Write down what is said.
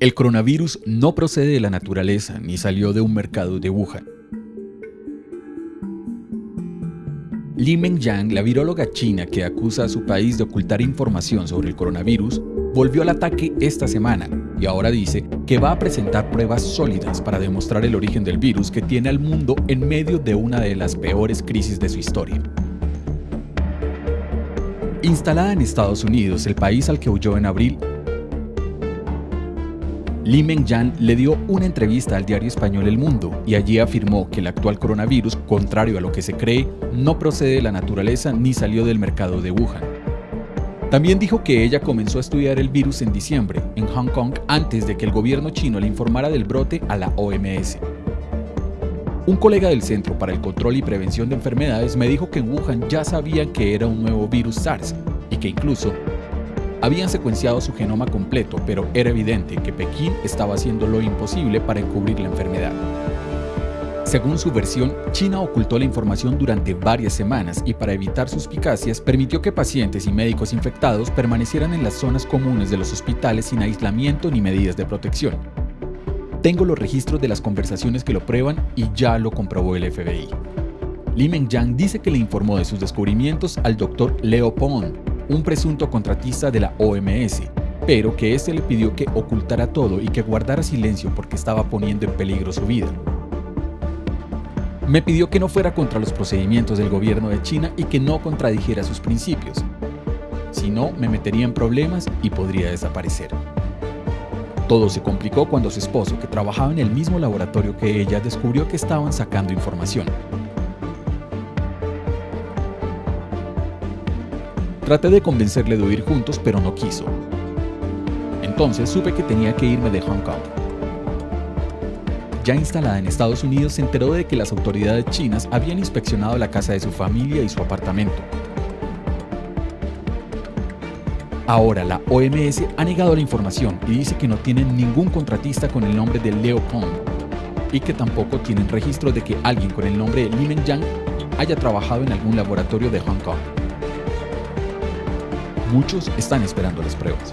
El coronavirus no procede de la naturaleza ni salió de un mercado de Wuhan. Li Mengyang, la viróloga china que acusa a su país de ocultar información sobre el coronavirus, volvió al ataque esta semana y ahora dice que va a presentar pruebas sólidas para demostrar el origen del virus que tiene al mundo en medio de una de las peores crisis de su historia. Instalada en Estados Unidos, el país al que huyó en abril, Li Mengyan le dio una entrevista al diario español El Mundo y allí afirmó que el actual coronavirus, contrario a lo que se cree, no procede de la naturaleza ni salió del mercado de Wuhan. También dijo que ella comenzó a estudiar el virus en diciembre, en Hong Kong, antes de que el gobierno chino le informara del brote a la OMS. Un colega del Centro para el Control y Prevención de Enfermedades me dijo que en Wuhan ya sabían que era un nuevo virus SARS y que incluso habían secuenciado su genoma completo, pero era evidente que Pekín estaba haciendo lo imposible para encubrir la enfermedad. Según su versión, China ocultó la información durante varias semanas y para evitar suspicacias permitió que pacientes y médicos infectados permanecieran en las zonas comunes de los hospitales sin aislamiento ni medidas de protección. Tengo los registros de las conversaciones que lo prueban y ya lo comprobó el FBI. Li Mengyang dice que le informó de sus descubrimientos al doctor Leo Pong, un presunto contratista de la OMS, pero que éste le pidió que ocultara todo y que guardara silencio porque estaba poniendo en peligro su vida. Me pidió que no fuera contra los procedimientos del gobierno de China y que no contradijera sus principios. Si no, me metería en problemas y podría desaparecer. Todo se complicó cuando su esposo, que trabajaba en el mismo laboratorio que ella, descubrió que estaban sacando información. Traté de convencerle de huir juntos, pero no quiso. Entonces supe que tenía que irme de Hong Kong. Ya instalada en Estados Unidos, se enteró de que las autoridades chinas habían inspeccionado la casa de su familia y su apartamento. Ahora la OMS ha negado la información y dice que no tienen ningún contratista con el nombre de Leo Pong y que tampoco tienen registro de que alguien con el nombre de Li Mengyang haya trabajado en algún laboratorio de Hong Kong. Muchos están esperando las pruebas.